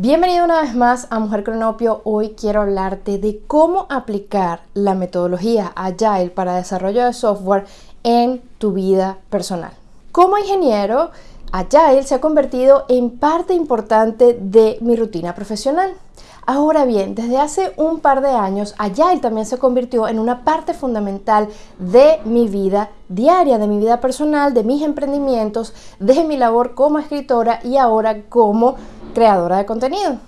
Bienvenido una vez más a Mujer Cronopio. Hoy quiero hablarte de cómo aplicar la metodología Agile para desarrollo de software en tu vida personal. Como ingeniero, Agile se ha convertido en parte importante de mi rutina profesional. Ahora bien, desde hace un par de años, Agile también se convirtió en una parte fundamental de mi vida diaria, de mi vida personal, de mis emprendimientos, de mi labor como escritora y ahora como creadora de contenido.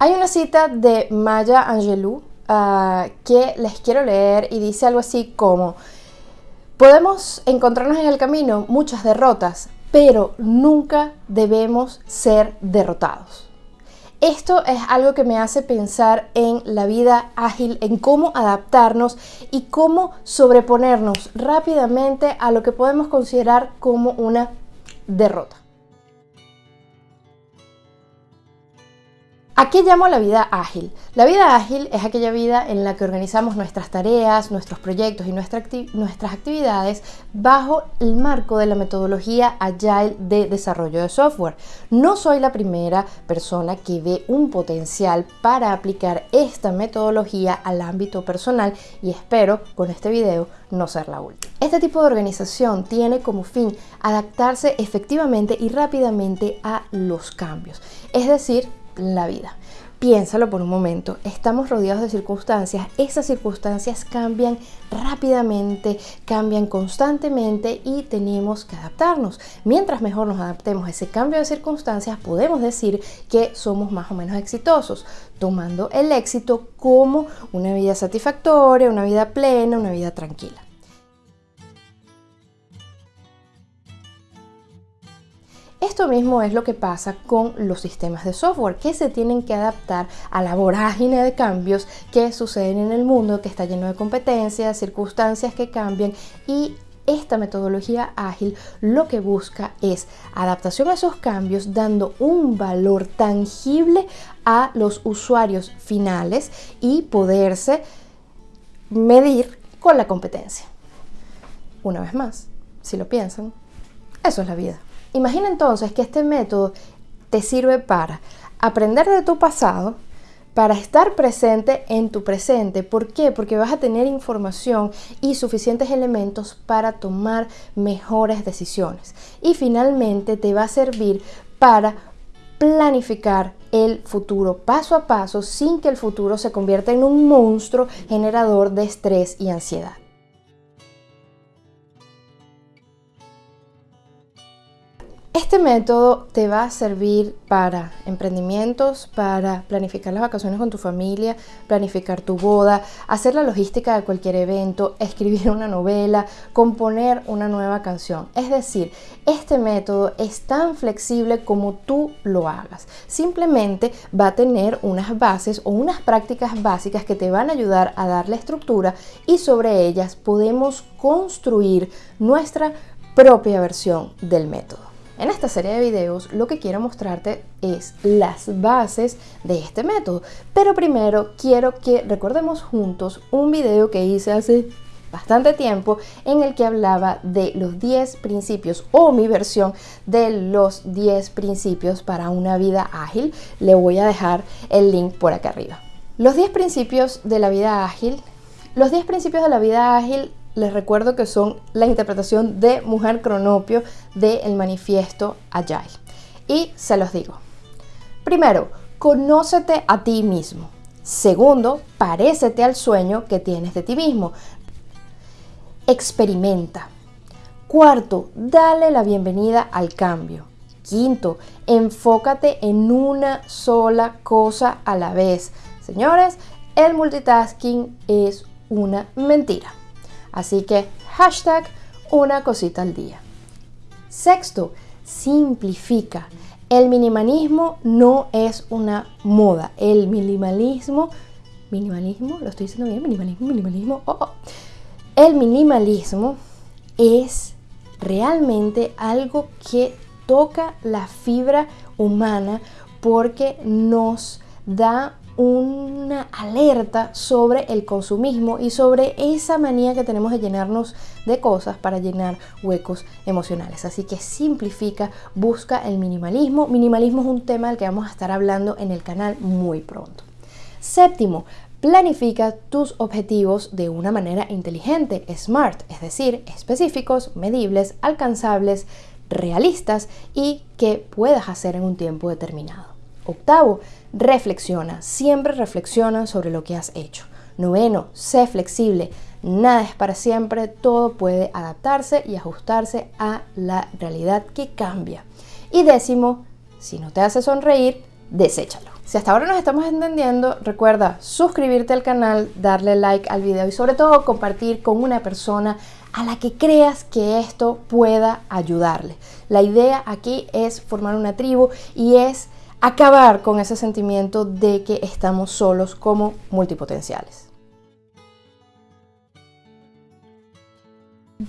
Hay una cita de Maya Angelou ah, que les quiero leer y dice algo así como, podemos encontrarnos en el camino muchas derrotas, pero nunca debemos ser derrotados. Esto es algo que me hace pensar en la vida ágil, en cómo adaptarnos y cómo sobreponernos rápidamente a lo que podemos considerar como una derrota. ¿A qué llamo la vida ágil? La vida ágil es aquella vida en la que organizamos nuestras tareas, nuestros proyectos y nuestras actividades bajo el marco de la metodología Agile de desarrollo de software. No soy la primera persona que ve un potencial para aplicar esta metodología al ámbito personal y espero con este video no ser la última. Este tipo de organización tiene como fin adaptarse efectivamente y rápidamente a los cambios, es decir, la vida. Piénsalo por un momento, estamos rodeados de circunstancias, esas circunstancias cambian rápidamente, cambian constantemente y tenemos que adaptarnos. Mientras mejor nos adaptemos a ese cambio de circunstancias, podemos decir que somos más o menos exitosos, tomando el éxito como una vida satisfactoria, una vida plena, una vida tranquila. Esto mismo es lo que pasa con los sistemas de software que se tienen que adaptar a la vorágine de cambios que suceden en el mundo, que está lleno de competencias, circunstancias que cambian y esta metodología ágil lo que busca es adaptación a esos cambios dando un valor tangible a los usuarios finales y poderse medir con la competencia. Una vez más, si lo piensan, eso es la vida. Imagina entonces que este método te sirve para aprender de tu pasado, para estar presente en tu presente. ¿Por qué? Porque vas a tener información y suficientes elementos para tomar mejores decisiones. Y finalmente te va a servir para planificar el futuro paso a paso sin que el futuro se convierta en un monstruo generador de estrés y ansiedad. Este método te va a servir para emprendimientos, para planificar las vacaciones con tu familia, planificar tu boda, hacer la logística de cualquier evento, escribir una novela, componer una nueva canción. Es decir, este método es tan flexible como tú lo hagas. Simplemente va a tener unas bases o unas prácticas básicas que te van a ayudar a darle estructura y sobre ellas podemos construir nuestra propia versión del método. En esta serie de videos lo que quiero mostrarte es las bases de este método, pero primero quiero que recordemos juntos un video que hice hace bastante tiempo en el que hablaba de los 10 principios o mi versión de los 10 principios para una vida ágil. Le voy a dejar el link por acá arriba. Los 10 principios de la vida ágil. Los 10 principios de la vida ágil les recuerdo que son la interpretación de Mujer Cronopio del manifiesto Agile. Y se los digo. Primero, conócete a ti mismo. Segundo, parécete al sueño que tienes de ti mismo. Experimenta. Cuarto, dale la bienvenida al cambio. Quinto, enfócate en una sola cosa a la vez. Señores, el multitasking es una mentira. Así que hashtag una cosita al día. Sexto, simplifica. El minimalismo no es una moda. El minimalismo, minimalismo, lo estoy diciendo bien, minimalismo, minimalismo. Oh, oh. El minimalismo es realmente algo que toca la fibra humana porque nos da una alerta sobre el consumismo y sobre esa manía que tenemos de llenarnos de cosas para llenar huecos emocionales. Así que simplifica, busca el minimalismo. Minimalismo es un tema del que vamos a estar hablando en el canal muy pronto. Séptimo, planifica tus objetivos de una manera inteligente, smart, es decir, específicos, medibles, alcanzables, realistas y que puedas hacer en un tiempo determinado. Octavo, reflexiona, siempre reflexiona sobre lo que has hecho. Noveno, sé flexible, nada es para siempre, todo puede adaptarse y ajustarse a la realidad que cambia. Y décimo, si no te hace sonreír, deséchalo. Si hasta ahora nos estamos entendiendo, recuerda suscribirte al canal, darle like al video y sobre todo compartir con una persona a la que creas que esto pueda ayudarle. La idea aquí es formar una tribu y es acabar con ese sentimiento de que estamos solos como multipotenciales.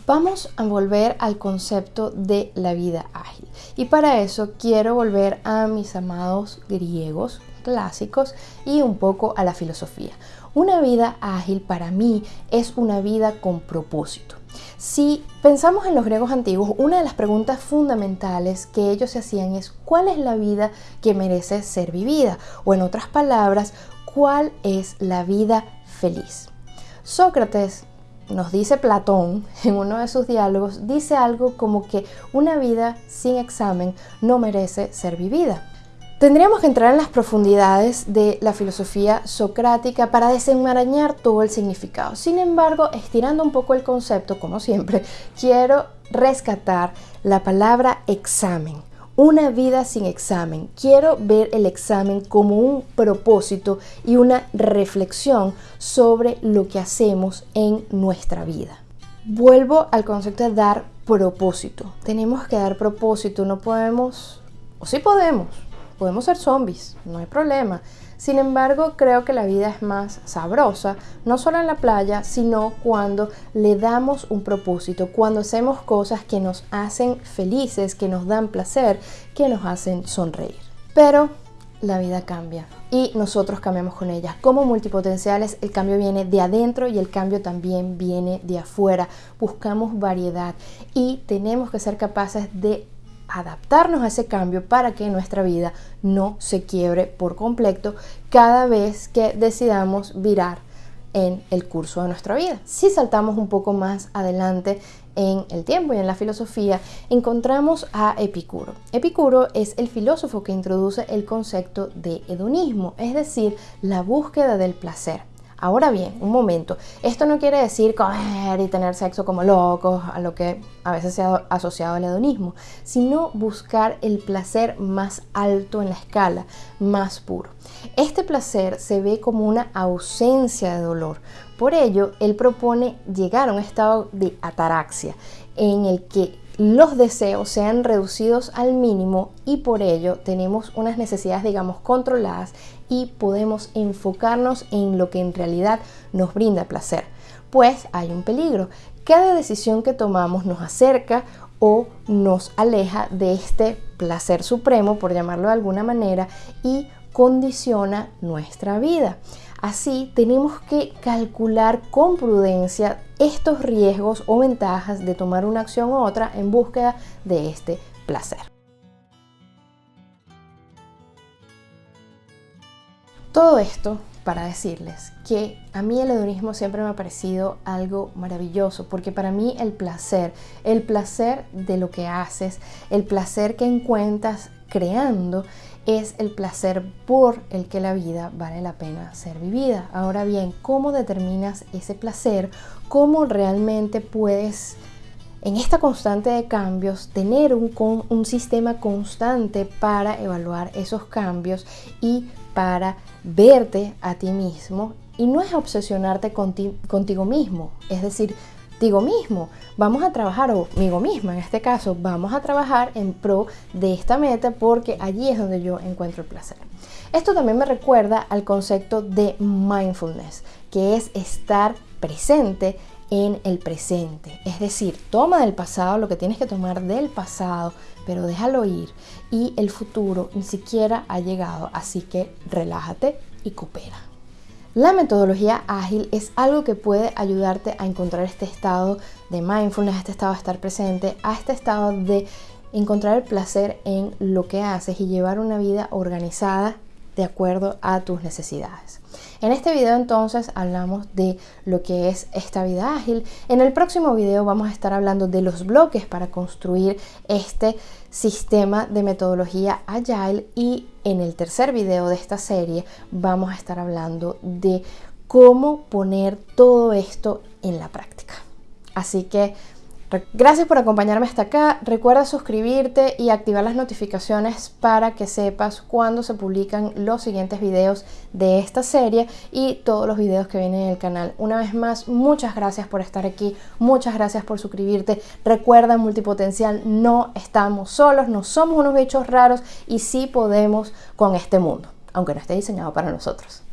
Vamos a volver al concepto de la vida ágil y para eso quiero volver a mis amados griegos clásicos y un poco a la filosofía. Una vida ágil para mí es una vida con propósito. Si pensamos en los griegos antiguos, una de las preguntas fundamentales que ellos se hacían es ¿cuál es la vida que merece ser vivida? O en otras palabras, ¿cuál es la vida feliz? Sócrates nos dice Platón en uno de sus diálogos, dice algo como que una vida sin examen no merece ser vivida. Tendríamos que entrar en las profundidades de la filosofía socrática para desenmarañar todo el significado. Sin embargo, estirando un poco el concepto, como siempre, quiero rescatar la palabra examen. Una vida sin examen. Quiero ver el examen como un propósito y una reflexión sobre lo que hacemos en nuestra vida. Vuelvo al concepto de dar propósito. Tenemos que dar propósito, no podemos, o sí podemos, podemos ser zombies, no hay problema. Sin embargo, creo que la vida es más sabrosa, no solo en la playa, sino cuando le damos un propósito, cuando hacemos cosas que nos hacen felices, que nos dan placer, que nos hacen sonreír. Pero la vida cambia y nosotros cambiamos con ella. Como multipotenciales, el cambio viene de adentro y el cambio también viene de afuera. Buscamos variedad y tenemos que ser capaces de adaptarnos a ese cambio para que nuestra vida no se quiebre por completo cada vez que decidamos virar en el curso de nuestra vida. Si saltamos un poco más adelante en el tiempo y en la filosofía, encontramos a Epicuro. Epicuro es el filósofo que introduce el concepto de hedonismo, es decir, la búsqueda del placer. Ahora bien, un momento, esto no quiere decir coger y tener sexo como locos, a lo que a veces se ha asociado al hedonismo, sino buscar el placer más alto en la escala, más puro. Este placer se ve como una ausencia de dolor. Por ello, él propone llegar a un estado de ataraxia, en el que los deseos sean reducidos al mínimo y por ello tenemos unas necesidades, digamos, controladas y podemos enfocarnos en lo que en realidad nos brinda placer. Pues hay un peligro. Cada decisión que tomamos nos acerca o nos aleja de este placer supremo, por llamarlo de alguna manera, y condiciona nuestra vida. Así tenemos que calcular con prudencia estos riesgos o ventajas de tomar una acción u otra en búsqueda de este placer. Todo esto para decirles que a mí el hedonismo siempre me ha parecido algo maravilloso, porque para mí el placer, el placer de lo que haces, el placer que encuentras creando, es el placer por el que la vida vale la pena ser vivida. Ahora bien, ¿cómo determinas ese placer? ¿Cómo realmente puedes en esta constante de cambios, tener un, un, sistema constante para evaluar esos cambios y para verte a ti mismo. Y no es obsesionarte contigo mismo, es decir, digo mismo, vamos a trabajar, o migo misma en este caso, vamos a trabajar en pro de esta meta porque allí es donde yo encuentro el placer. Esto también me recuerda al concepto de mindfulness, que es estar presente en el presente. Es decir, toma del pasado lo que tienes que tomar del pasado, pero déjalo ir y el futuro ni siquiera ha llegado, así que relájate y coopera. La metodología ágil es algo que puede ayudarte a encontrar este estado de mindfulness, este estado de estar presente, a este estado de encontrar el placer en lo que haces y llevar una vida organizada de acuerdo a tus necesidades. En este video entonces hablamos de lo que es esta vida ágil. En el próximo video vamos a estar hablando de los bloques para construir este sistema de metodología agile y en el tercer video de esta serie vamos a estar hablando de cómo poner todo esto en la práctica. Así que Gracias por acompañarme hasta acá. Recuerda suscribirte y activar las notificaciones para que sepas cuando se publican los siguientes videos de esta serie y todos los videos que vienen en el canal. Una vez más, muchas gracias por estar aquí. Muchas gracias por suscribirte. Recuerda, multipotencial, no estamos solos, no somos unos bichos raros y sí podemos con este mundo, aunque no esté diseñado para nosotros.